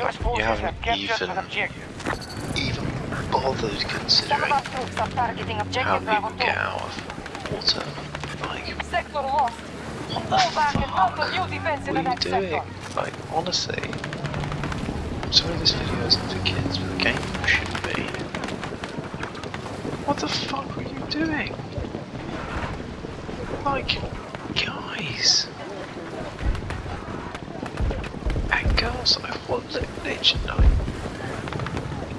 Forces haven't even- an objective. even bothered considering our troops are targeting how people get out of water. Like, Sector lost. what the Fall and mount fuck? new defense What the are you doing? sector. Like, honestly. I'm sorry this video isn't for kids, but the game should be. What the fuck were you doing? Like, guys. Girls, like, what li- literally,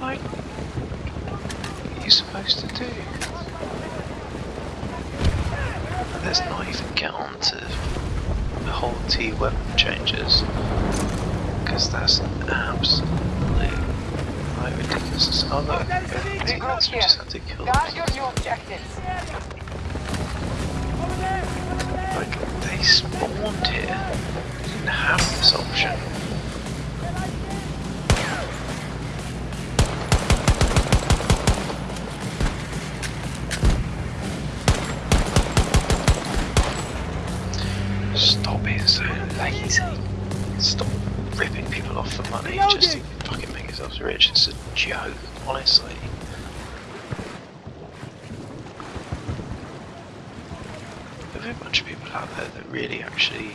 like, like, what are you supposed to do? Let's not even get on to the whole T weapon changes because that's an absolute like ridiculous. Oh look, that's we just had to kill them. your new objectives. Like they spawned here, didn't have this option. Stop being so lazy. Stop ripping people off for money just to fucking make yourselves rich. It's a joke, honestly. There are a bunch of people out there that really actually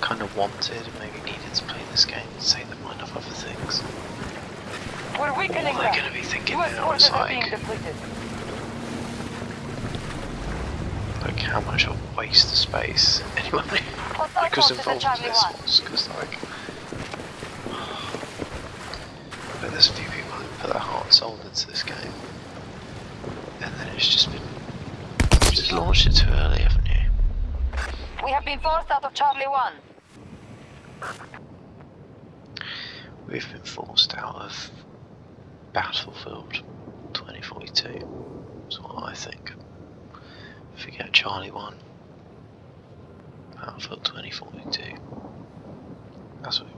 kind of wanted and maybe needed to play this game and take their mind off other things. We're All weakening they're going to be thinking U.S. now is forces are being like, depleted. like how much of a waste of space anyone Hostile like was forces involved in this was because like but there's a few people who put their heart and soul into this game. And then it's just been you just launched it too early haven't you? We have been forced out of Charlie 1. we've been forced out of Battlefield 2042 is what I think forget Charlie 1 Battlefield 2042 that's what